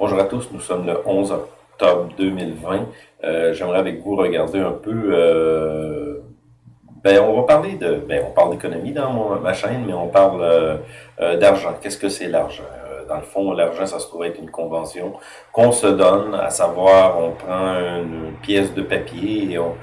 Bonjour à tous, nous sommes le 11 octobre 2020. Euh, J'aimerais avec vous regarder un peu... Euh, ben, on va parler de... Ben, on parle d'économie dans ma chaîne, mais on parle euh, euh, d'argent. Qu'est-ce que c'est l'argent? Dans le fond, l'argent, ça se trouve être une convention qu'on se donne, à savoir, on prend une pièce de papier et on,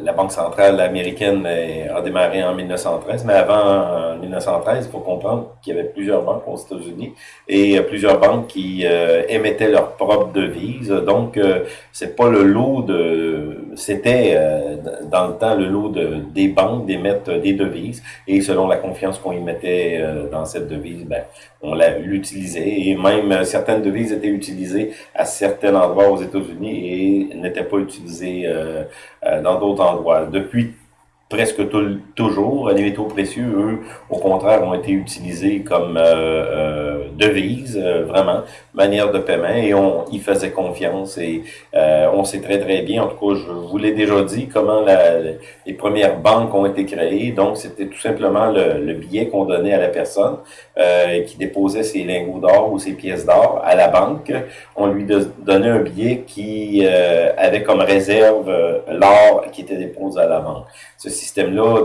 la Banque centrale américaine a démarré en 1913, mais avant 1913, il faut comprendre qu'il y avait plusieurs banques aux États-Unis et plusieurs banques qui euh, émettaient leur propre devise. Donc, euh, c'est pas le lot de... C'était, euh, dans le temps, le lot de, des banques d'émettre des devises et selon la confiance qu'on y mettait dans cette devise, ben, on l'utilisait et même certaines devises étaient utilisées à certains endroits aux États-Unis et n'étaient pas utilisées dans d'autres endroits. Depuis presque tout, toujours. Les métaux précieux, eux, au contraire, ont été utilisés comme euh, euh, devise, euh, vraiment, manière de paiement, et on y faisait confiance. Et euh, on sait très très bien, en tout cas, je vous l'ai déjà dit, comment la, les premières banques ont été créées. Donc, c'était tout simplement le, le billet qu'on donnait à la personne qui déposait ses lingots d'or ou ses pièces d'or à la banque. On lui donnait un billet qui avait comme réserve l'or qui était déposé à la banque. Ceci système-là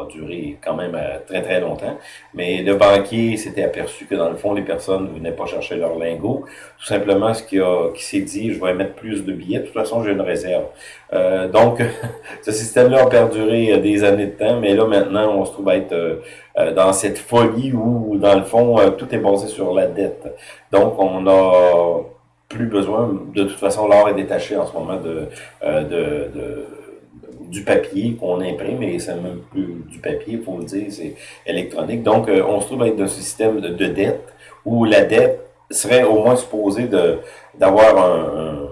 a, duré quand même euh, très, très longtemps. Mais le banquier s'était aperçu que, dans le fond, les personnes ne venaient pas chercher leur lingot. Tout simplement, ce qui, qui s'est dit, je vais mettre plus de billets. De toute façon, j'ai une réserve. Euh, donc, ce système-là a perduré euh, des années de temps. Mais là, maintenant, on se trouve à être dans cette folie où, dans le fond, tout est basé sur la dette. Donc, on a plus besoin. De toute façon, l'or est détaché en ce moment de, de, de du papier qu'on imprime, et c'est même plus du papier, il faut le dire, c'est électronique. Donc, euh, on se trouve avec ce système de, dette où la dette serait au moins supposée d'avoir un,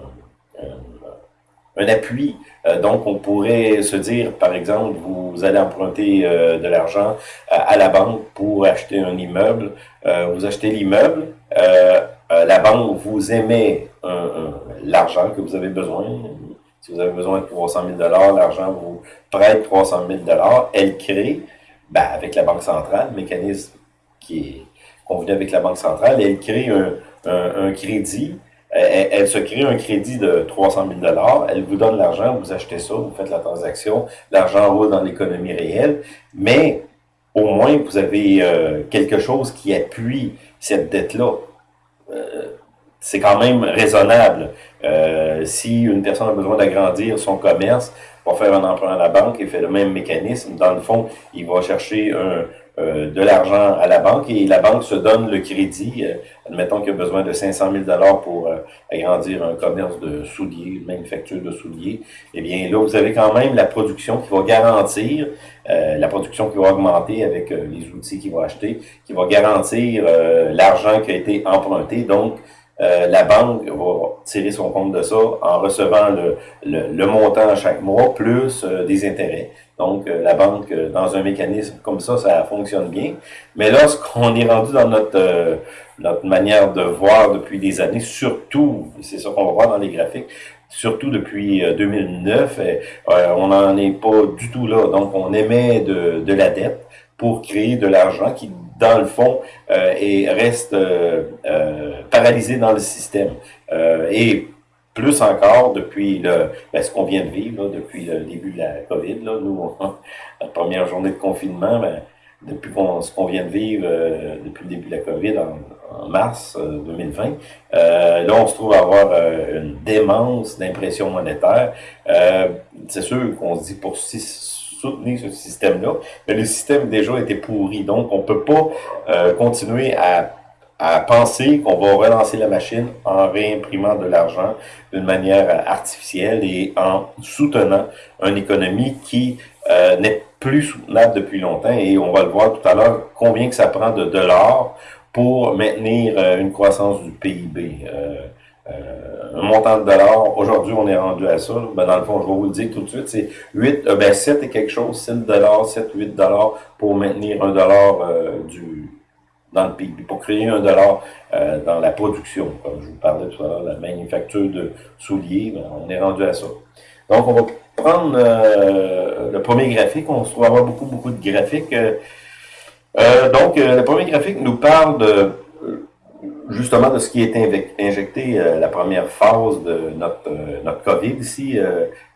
un, appui. Euh, donc, on pourrait se dire, par exemple, vous, allez emprunter euh, de l'argent à, la banque pour acheter un immeuble. vous achetez l'immeuble, la banque vous émet l'argent que vous avez besoin, si vous avez besoin de 300 000 l'argent vous prête 300 000 Elle crée, ben, avec la Banque centrale, le mécanisme qui est convenu avec la Banque centrale, elle crée un, un, crédit. Elle, se crée un crédit de 300 000 Elle vous donne l'argent, vous achetez ça, vous faites la transaction, l'argent roule dans l'économie réelle, mais au moins vous avez euh, quelque chose qui appuie cette dette-là. Euh, c'est quand même raisonnable. Euh, si une personne a besoin d'agrandir son commerce, va faire un emprunt à la banque et fait le même mécanisme. Dans le fond, il va chercher un, euh, de l'argent à la banque et la banque se donne le crédit. Euh, admettons qu'il a besoin de 500 000 pour euh, agrandir un commerce de souliers, une manufacture de souliers. Eh bien, là, vous avez quand même la production qui va garantir, la production qui va augmenter avec les outils qu'il va acheter, qui va garantir l'argent qui a été emprunté. Donc, euh, la banque va tirer son compte de ça en recevant le, le, montant chaque mois plus euh, des intérêts. Donc, euh, la banque, dans un mécanisme comme ça, ça fonctionne bien. Mais lorsqu'on est rendu dans notre, notre manière de voir depuis des années, surtout, c'est ça qu'on va voir dans les graphiques, surtout depuis 2009, on n'en est pas du tout là. Donc, on émet de, de la dette pour créer de l'argent qui dans le fond, euh, et reste euh, euh, paralysé dans le système. et plus encore depuis le, ben, ce qu'on vient de vivre, depuis le début de la COVID, nous, la première journée de confinement, ben, depuis ce qu'on vient de vivre depuis le début de la COVID en, mars 2020, là, on se trouve à avoir une démence d'impression monétaire. c'est sûr qu'on se dit pour six soutenir ce système-là, mais le système déjà était pourri. Donc, on peut pas euh, continuer à, à penser qu'on va relancer la machine en réimprimant de l'argent d'une manière artificielle et en soutenant une économie qui euh, n'est plus soutenable depuis longtemps. Et on va le voir tout à l'heure, combien que ça prend de dollars pour maintenir euh, une croissance du PIB. Euh, un montant de dollars, aujourd'hui on est rendu à ça, ben dans le fond je vais vous le dire tout de suite, c'est 8, euh, ben 7 et quelque chose, 7 dollars, 7, 8 dollars pour maintenir un dollar euh, du dans le PIB, pour créer un dollar dans la production, comme je vous parlais tout à l'heure, la manufacture de souliers, ben, on est rendu à ça. Donc on va prendre le premier graphique, on se trouve avoir beaucoup, beaucoup de graphiques. donc le premier graphique nous parle de justement de ce qui est injecté euh, la première phase de notre, euh, notre COVID ici,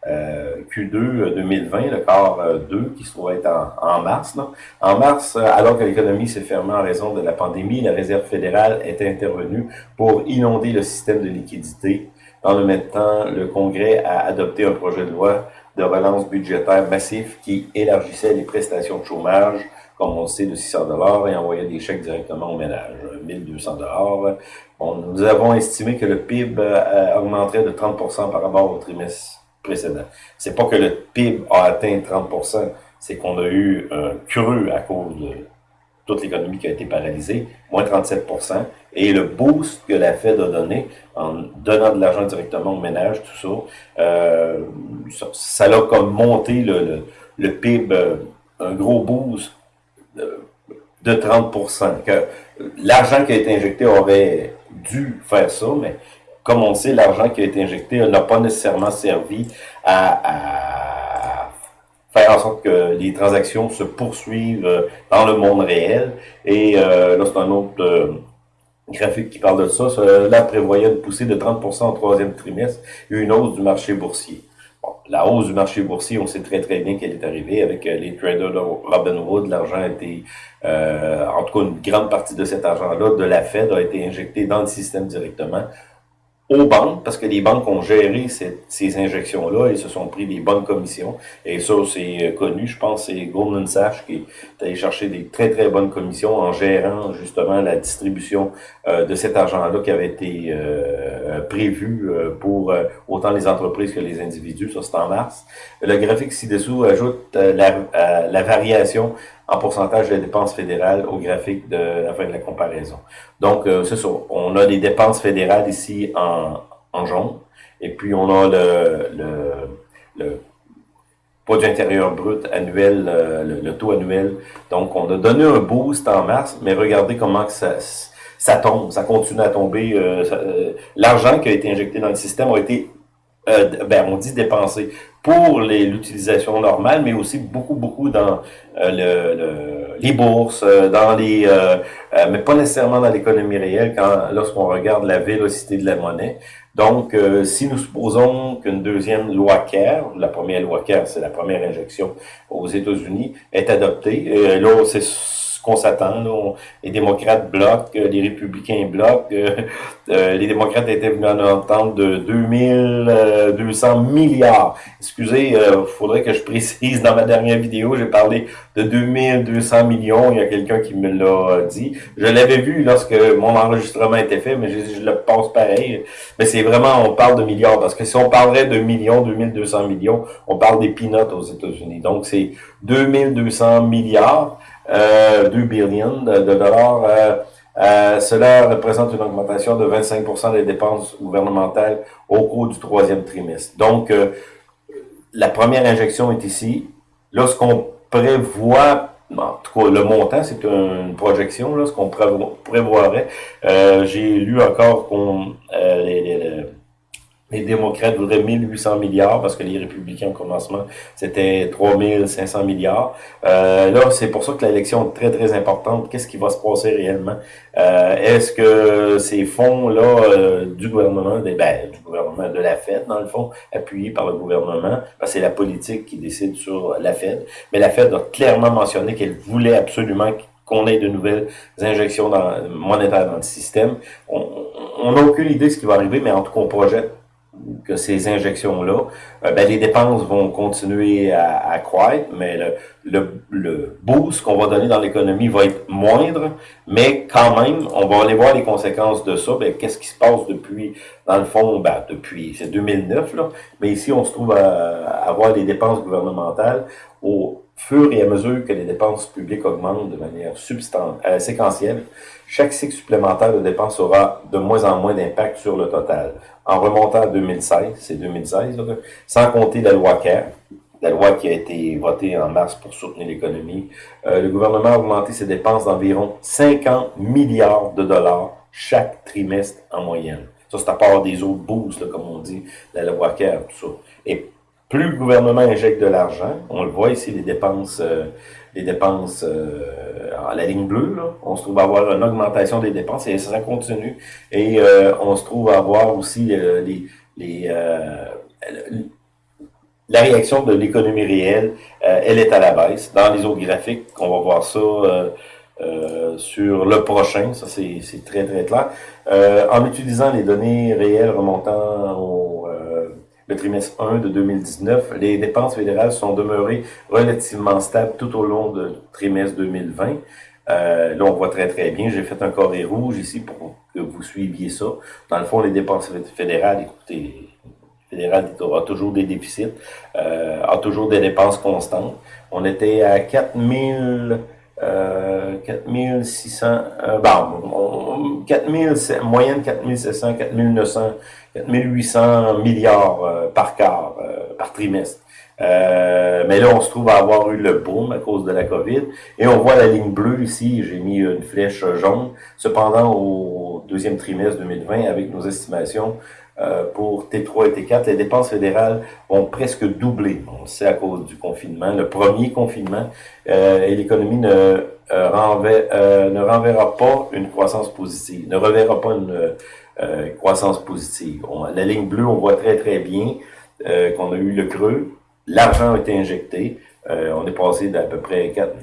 Q2 2020, le quart 2 qui se trouve être en, mars. En mars, alors que l'économie s'est fermée en raison de la pandémie, la Réserve fédérale est intervenue pour inonder le système de liquidité. Dans le même temps, le Congrès a adopté un projet de loi de relance budgétaire massif qui élargissait les prestations de chômage sait, de 600 dollars et envoyer des chèques directement au ménage. 1200 dollars. nous avons estimé que le PIB euh, augmenterait de 30% par rapport au trimestre précédent. C'est pas que le PIB a atteint 30% c'est qu'on a eu un creux à cause de toute l'économie qui a été paralysée, moins 37% et le boost que la Fed a donné en donnant de l'argent directement au ménage, tout ça, euh, ça, a comme monté le, le PIB, euh, un gros boost de 30% que L'argent qui a été injecté aurait dû faire ça, mais comme on sait, l'argent qui a été injecté n'a pas nécessairement servi à, faire en sorte que les transactions se poursuivent euh, dans le monde réel. Et euh, là, c'est un autre euh, graphique qui parle de ça. Cela prévoyait une poussée de 30% au troisième trimestre et une hausse du marché boursier la hausse du marché boursier, on sait très très bien qu'elle est arrivée avec euh, les traders de Robinhood. L'argent a été, euh, en tout cas une grande partie de cet argent-là, de la Fed, a été injecté dans le système directement aux banques, parce que les banques ont géré ces injections-là et se sont pris des bonnes commissions. Et ça, c'est euh, connu. Je pense c'est Goldman Sachs qui est allé chercher des très, très bonnes commissions en gérant justement la distribution euh, de cet argent-là qui avait été euh, prévu pour autant les entreprises que les individus. Ça, c'est en mars. Le graphique ci-dessous ajoute la, la variation en pourcentage des dépenses fédérales au graphique de la fin de la comparaison. Donc, euh, c'est ça. On a les dépenses fédérales ici en, en jaune. Et puis, on a le, le, le produit intérieur brut annuel, euh, le, taux annuel. Donc, on a donné un boost en mars, mais regardez comment que ça, ça tombe, ça continue à tomber. Euh, l'argent qui a été injecté dans le système a été, ben, on dit dépensé pour l'utilisation normale, mais aussi beaucoup, beaucoup dans euh, le, les bourses, euh, dans les, euh, mais pas nécessairement dans l'économie réelle quand lorsqu'on regarde la vélocité de la monnaie. Donc, si nous supposons qu'une deuxième loi CARE, la première loi CARE, c'est la première injection aux États-Unis, est adoptée, là, c'est qu'on s'attend. Les démocrates bloquent, euh, les républicains bloquent. Euh, euh, les démocrates étaient venus en entendre de 2200 milliards. Excusez, il faudrait que je précise dans ma dernière vidéo, j'ai parlé de 2200 millions. Il y a quelqu'un qui me l'a dit. Je l'avais vu lorsque mon enregistrement était fait, mais je, je le passe pareil. Mais c'est vraiment, on parle de milliards, parce que si on parlerait de millions, 2200 millions, on parle des peanuts aux États-Unis. Donc, c'est 2200 milliards euh, 2 billions de, dollars. Euh, euh, cela représente une augmentation de 25% des dépenses gouvernementales au cours du troisième trimestre. Donc, euh, la première injection est ici. Lorsqu'on prévoit, en tout cas, le montant, c'est une projection, là, ce qu'on prévoirait. Euh, j'ai lu encore qu'on les, les les démocrates voudraient 1800 milliards parce que les républicains au commencement, c'était 3500 milliards. Euh, là, c'est pour ça que l'élection est très, très importante. Qu'est-ce qui va se passer réellement? Euh, Est-ce que ces fonds-là euh, du gouvernement, ben, du gouvernement de la Fed, dans le fond, appuyés par le gouvernement, que c'est la politique qui décide sur la Fed, mais la Fed a clairement mentionné qu'elle voulait absolument qu'on ait de nouvelles injections dans, monétaires dans le système. On n'a aucune idée de ce qui va arriver, mais en tout cas, on projette que ces injections-là, euh, ben, les dépenses vont continuer à, à croître, mais le, le, le boost qu'on va donner dans l'économie va être moindre, mais quand même, on va aller voir les conséquences de ça. Ben, Qu'est-ce qui se passe depuis, dans le fond, ben, depuis, c'est 2009, là, mais ici, on se trouve à, avoir les dépenses gouvernementales au fur et à mesure que les dépenses publiques augmentent de manière euh, séquentielle, chaque cycle supplémentaire de dépenses aura de moins en moins d'impact sur le total. En remontant à 2016, c'est 2016, sans compter la loi CARE, la loi qui a été votée en mars pour soutenir l'économie, euh, le gouvernement a augmenté ses dépenses d'environ 50 milliards de dollars chaque trimestre en moyenne. Ça, c'est à part des autres boosts, comme on dit, la loi CARE, tout ça. Plus le gouvernement injecte de l'argent, on le voit ici, les dépenses, euh, les dépenses euh, à la ligne bleue, là, on se trouve à avoir une augmentation des dépenses et ça continue. Et euh, on se trouve à avoir aussi les, les la réaction de l'économie réelle, elle est à la baisse. Dans les autres graphiques, on va voir ça sur le prochain, ça c'est très très clair. en utilisant les données réelles remontant au le trimestre 1 de 2019, les dépenses fédérales sont demeurées relativement stables tout au long du trimestre 2020. Euh, là, on voit très très bien. J'ai fait un carré rouge ici pour que vous suiviez ça. Dans le fond, les dépenses fédérales, écoutez, fédéral a toujours des déficits, euh, a toujours des dépenses constantes. On était à 4000 euh, 4600, euh, bon, 4000, moyenne 4700, 4900, 4800 milliards euh, par quart, euh, par trimestre. Euh, mais là, on se trouve à avoir eu le boom à cause de la COVID. Et on voit la ligne bleue ici, j'ai mis une flèche jaune. Cependant, au deuxième trimestre 2020, avec nos estimations, euh, pour T3 et T4, les dépenses fédérales ont presque doublé. On sait à cause du confinement, le premier confinement, euh, et l'économie ne, euh, ne renverra pas une croissance positive, ne reverra pas une croissance positive. la ligne bleue, on voit très très bien qu'on a eu le creux, l'argent a été injecté, on est passé d'à peu près 4,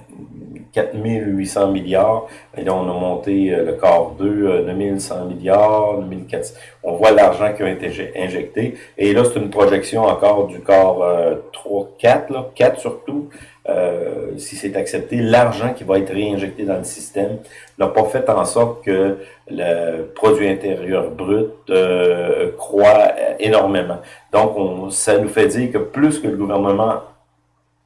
4800 milliards. Et là, on a monté euh, le corps 2, 9100 milliards, 2400. On voit l'argent qui a été injecté. Et là, c'est une projection encore du corps 3, 4, là, 4 surtout. Euh, si c'est accepté, l'argent qui va être réinjecté dans le système n'a pas fait en sorte que le produit intérieur brut euh, croît énormément. Donc, on, ça nous fait dire que plus que le gouvernement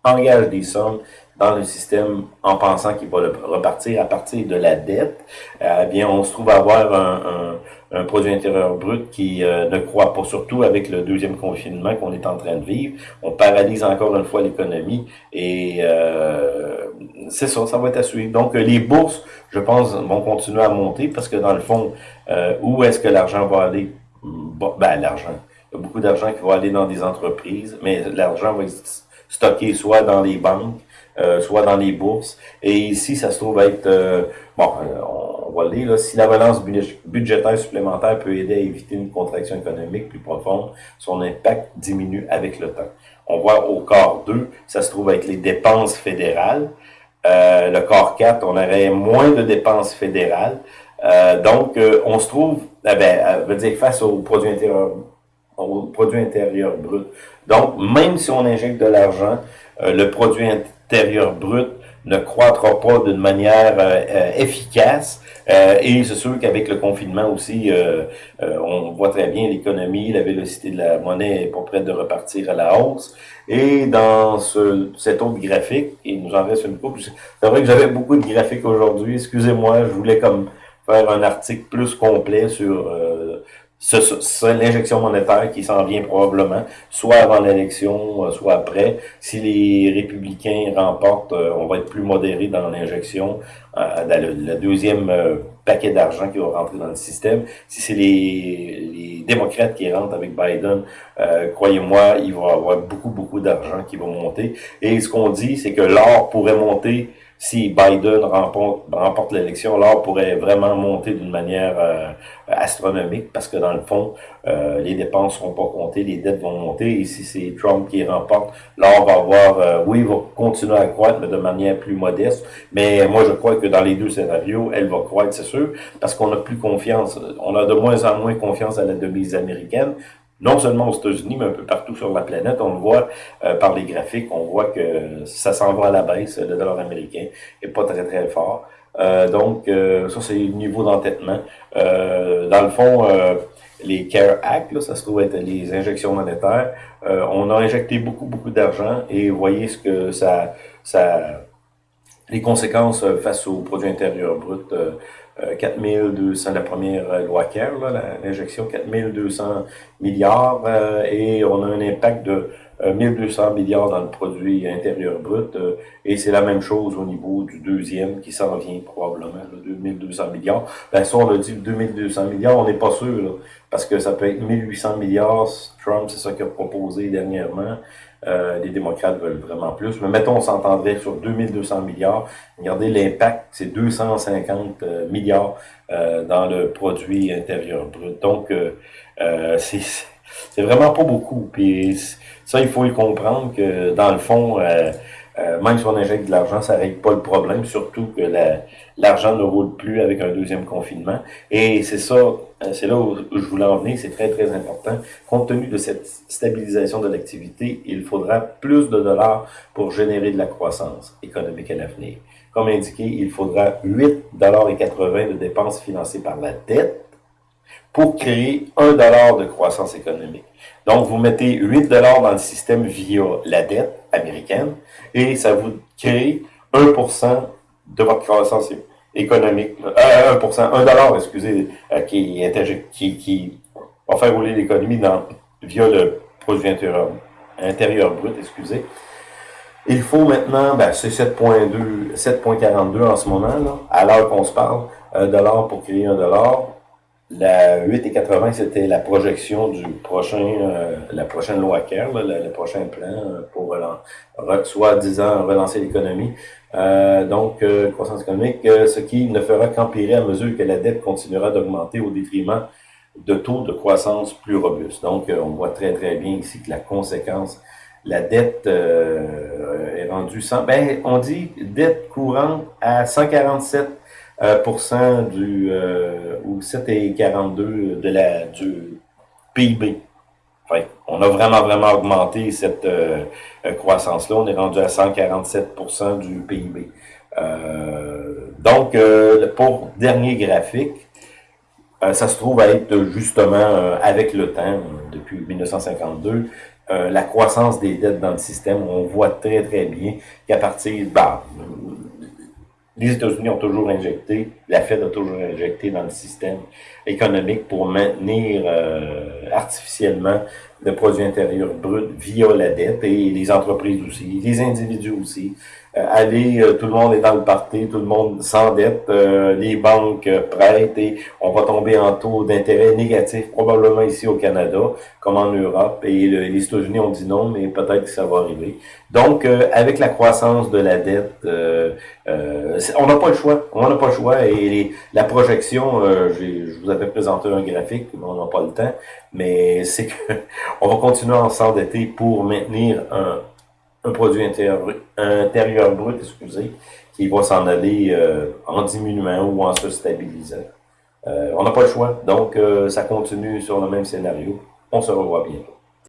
engage des sommes, dans le système en pensant qu'il va repartir à partir de la dette, euh, eh bien, on se trouve à avoir un, un, produit intérieur brut qui euh, ne croît pas, surtout avec le deuxième confinement qu'on est en train de vivre. On paralyse encore une fois l'économie et euh, c'est ça, ça va être à suivre. Donc, les bourses, je pense, vont continuer à monter parce que dans le fond, où est-ce que l'argent va aller? Ben, l'argent. Il y a beaucoup d'argent qui va aller dans des entreprises, mais l'argent va être stocké soit dans les banques, euh, soit dans les bourses. Et ici, ça se trouve être, euh, bon, euh, on va le lire, là, si la balance budgétaire supplémentaire peut aider à éviter une contraction économique plus profonde, son impact diminue avec le temps. On voit au corps 2, ça se trouve être les dépenses fédérales. le corps 4, on aurait moins de dépenses fédérales. donc, on se trouve, eh ben, veut dire face au produit intérieur au produit intérieur brut. Donc, même si on injecte de l'argent, le produit intérieur brut ne croîtra pas d'une manière euh, euh, efficace. Euh, et c'est sûr qu'avec le confinement aussi, on voit très bien l'économie, la vélocité de la monnaie est pas prête de repartir à la hausse. Et dans ce, cet autre graphique, il nous en reste une coupe, c'est vrai que j'avais beaucoup de graphiques aujourd'hui, excusez-moi, je voulais comme faire un article plus complet sur c'est l'injection monétaire qui s'en vient probablement, soit avant l'élection, euh, soit après. Si les républicains remportent, euh, on va être plus modéré dans l'injection, euh, dans le, deuxième paquet d'argent qui va rentrer dans le système. Si c'est les, les, démocrates qui rentrent avec Biden, croyez-moi, il va y avoir beaucoup, beaucoup d'argent qui va monter. Et ce qu'on dit, c'est que l'or pourrait monter si Biden remporte, remporte l'élection, l'or pourrait vraiment monter d'une manière euh, astronomique parce que dans le fond, euh, les dépenses seront pas comptées, les dettes vont monter et si c'est Trump qui remporte, l'or va avoir, euh, oui, va continuer à croître, mais de manière plus modeste. Mais moi, je crois que dans les deux scénarios, elle va croître, c'est sûr, parce qu'on a plus confiance, on a de moins en moins confiance à la devise américaine non seulement aux États-Unis, mais un peu partout sur la planète. On le voit euh, par les graphiques, on voit que ça s'en va à la baisse, le dollar américain est pas très très fort. Euh, donc, euh, ça, c'est le niveau d'entêtement. dans le fond, les CARE Act, là, ça se trouve être les injections monétaires. on a injecté beaucoup, beaucoup d'argent et voyez ce que ça, ça les conséquences face au produit intérieur brut 4200, euh, la première euh, loi CARE, l'injection 4200 milliards, euh, et on a un impact de 1200 milliards dans le produit intérieur brut, et c'est la même chose au niveau du deuxième qui s'en vient probablement, là, 2200 milliards. Ben ça, on a dit 2200 milliards, on n'est pas sûr, parce que ça peut être 1800 milliards, Trump, c'est ça qu'il a proposé dernièrement, les démocrates veulent vraiment plus. Mais mettons, on s'entendrait sur 2200 milliards. Regardez l'impact, c'est 250 milliards dans le produit intérieur brut. Donc, c'est vraiment pas beaucoup. Puis ça, il faut y comprendre que dans le fond, euh, même si on injecte de l'argent, ça règle pas le problème, surtout que l'argent ne roule plus avec un deuxième confinement. Et c'est ça, euh, c'est là où je voulais en venir, c'est très, très important. Compte tenu de cette stabilisation de l'activité, il faudra plus de dollars pour générer de la croissance économique à l'avenir. Comme indiqué, il faudra 8,80 de dépenses financées par la dette pour créer 1 dollar de croissance économique. Donc, vous mettez 8 dollars dans le système via la dette américaine et ça vous crée 1% de votre croissance économique. Euh, 1%, 1 dollar, excusez, euh, qui, qui, qui va faire rouler l'économie via le produit intérieur, intérieur brut, excusez. Il faut maintenant, ben, c'est 7.2, 7.42 en ce moment, là, à l'heure qu'on se parle, 1 dollar pour créer 1 dollar. La 8,80, c'était la projection du prochain, euh, la prochaine loi CARE, le, prochain plan euh, pour soit disant relancer l'économie. Euh, donc, croissance économique, ce qui ne fera qu'empirer à mesure que la dette continuera d'augmenter au détriment de taux de croissance plus robustes. Donc, on voit très très bien ici que la conséquence, la dette est rendue sans, ben, on dit dette courante à 147 euh, du, euh, ou 7,42 de la, du PIB. on a vraiment, vraiment augmenté cette euh, croissance-là. On est rendu à 147% du PIB. donc, pour dernier graphique, ça se trouve à être justement avec le temps, depuis 1952, la croissance des dettes dans le système. On voit très, très bien qu'à partir, bah, les États-Unis ont toujours injecté, la Fed a toujours injecté dans le système économique pour maintenir euh, artificiellement le produit intérieur brut via la dette et les entreprises aussi, les individus aussi. Euh, allez, euh, tout le monde est dans le parti, tout le monde s'endette, euh, les banques prêtent et on va tomber en taux d'intérêt négatif, probablement ici au Canada, comme en Europe. Et les États-Unis ont dit non, mais peut-être que ça va arriver. Donc, avec la croissance de la dette, on n'a pas le choix. On n'a pas le choix. Et la projection, je vous avais présenté un graphique, mais on n'a pas le temps. Mais c'est que on va continuer à s'endetter pour maintenir un, un produit intérieur, intérieur brut, excusez, qui va s'en aller euh, en diminuant ou en se stabilisant. Euh, on n'a pas le choix, donc euh, ça continue sur le même scénario. On se revoit bientôt.